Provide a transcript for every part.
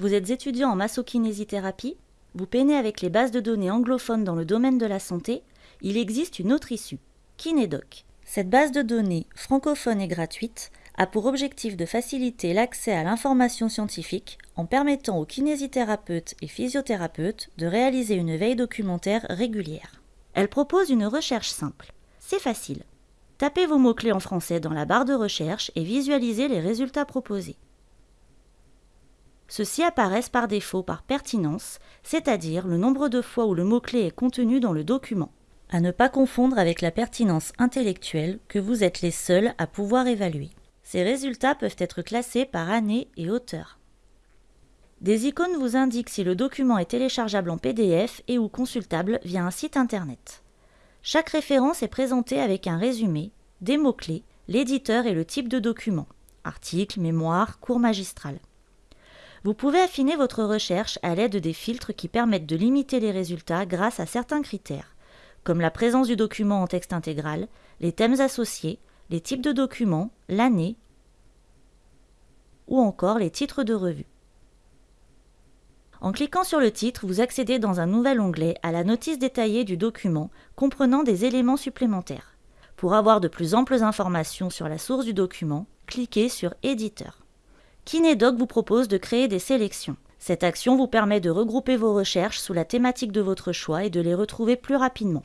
Vous êtes étudiant en massokinésithérapie Vous peinez avec les bases de données anglophones dans le domaine de la santé Il existe une autre issue, Kinédoc. Cette base de données francophone et gratuite a pour objectif de faciliter l'accès à l'information scientifique en permettant aux kinésithérapeutes et physiothérapeutes de réaliser une veille documentaire régulière. Elle propose une recherche simple. C'est facile. Tapez vos mots-clés en français dans la barre de recherche et visualisez les résultats proposés. Ceux-ci apparaissent par défaut par pertinence, c'est-à-dire le nombre de fois où le mot-clé est contenu dans le document. À ne pas confondre avec la pertinence intellectuelle que vous êtes les seuls à pouvoir évaluer. Ces résultats peuvent être classés par année et auteur. Des icônes vous indiquent si le document est téléchargeable en PDF et ou consultable via un site internet. Chaque référence est présentée avec un résumé, des mots-clés, l'éditeur et le type de document article, mémoire, cours magistral. Vous pouvez affiner votre recherche à l'aide des filtres qui permettent de limiter les résultats grâce à certains critères, comme la présence du document en texte intégral, les thèmes associés, les types de documents, l'année ou encore les titres de revue. En cliquant sur le titre, vous accédez dans un nouvel onglet à la notice détaillée du document comprenant des éléments supplémentaires. Pour avoir de plus amples informations sur la source du document, cliquez sur Éditeur. Kinedoc vous propose de créer des sélections. Cette action vous permet de regrouper vos recherches sous la thématique de votre choix et de les retrouver plus rapidement.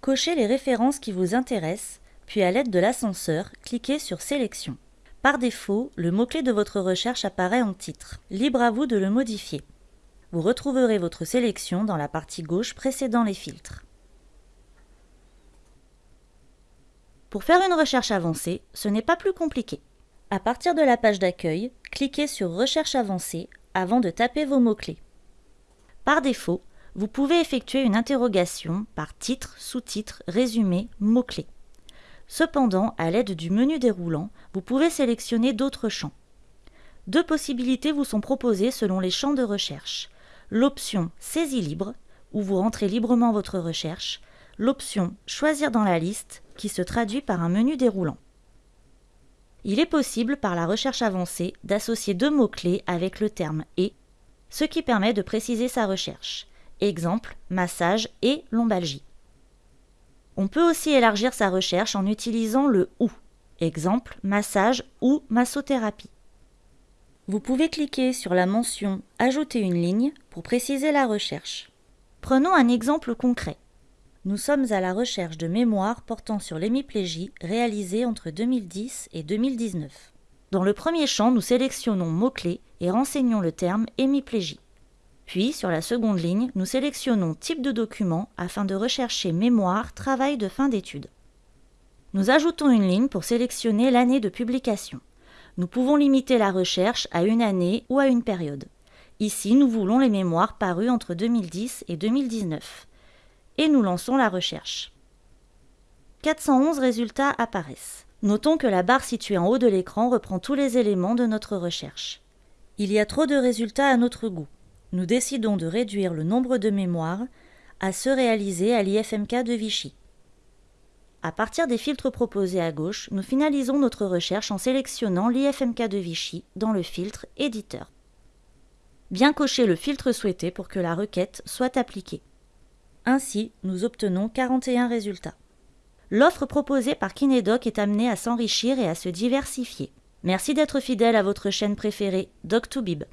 Cochez les références qui vous intéressent, puis à l'aide de l'ascenseur, cliquez sur Sélection. Par défaut, le mot-clé de votre recherche apparaît en titre. Libre à vous de le modifier. Vous retrouverez votre sélection dans la partie gauche précédant les filtres. Pour faire une recherche avancée, ce n'est pas plus compliqué. À partir de la page d'accueil, cliquez sur Recherche avancée avant de taper vos mots-clés. Par défaut, vous pouvez effectuer une interrogation par titre, sous-titre, résumé, mots-clés. Cependant, à l'aide du menu déroulant, vous pouvez sélectionner d'autres champs. Deux possibilités vous sont proposées selon les champs de recherche. L'option Saisie libre, où vous rentrez librement votre recherche, l'option Choisir dans la liste, qui se traduit par un menu déroulant. Il est possible, par la recherche avancée, d'associer deux mots-clés avec le terme « et », ce qui permet de préciser sa recherche. Exemple, massage et lombalgie. On peut aussi élargir sa recherche en utilisant le OU. Exemple, massage ou massothérapie. Vous pouvez cliquer sur la mention Ajouter une ligne pour préciser la recherche. Prenons un exemple concret. Nous sommes à la recherche de mémoires portant sur l'hémiplégie réalisée entre 2010 et 2019. Dans le premier champ, nous sélectionnons mots-clés et renseignons le terme hémiplégie. Puis, sur la seconde ligne, nous sélectionnons type de document afin de rechercher mémoire, travail de fin d'études. Nous ajoutons une ligne pour sélectionner l'année de publication. Nous pouvons limiter la recherche à une année ou à une période. Ici, nous voulons les mémoires parues entre 2010 et 2019. Et nous lançons la recherche. 411 résultats apparaissent. Notons que la barre située en haut de l'écran reprend tous les éléments de notre recherche. Il y a trop de résultats à notre goût nous décidons de réduire le nombre de mémoires à ceux réalisés à l'IFMK de Vichy. À partir des filtres proposés à gauche, nous finalisons notre recherche en sélectionnant l'IFMK de Vichy dans le filtre Éditeur. Bien cocher le filtre souhaité pour que la requête soit appliquée. Ainsi, nous obtenons 41 résultats. L'offre proposée par Kinedoc est amenée à s'enrichir et à se diversifier. Merci d'être fidèle à votre chaîne préférée, Doc2Bib.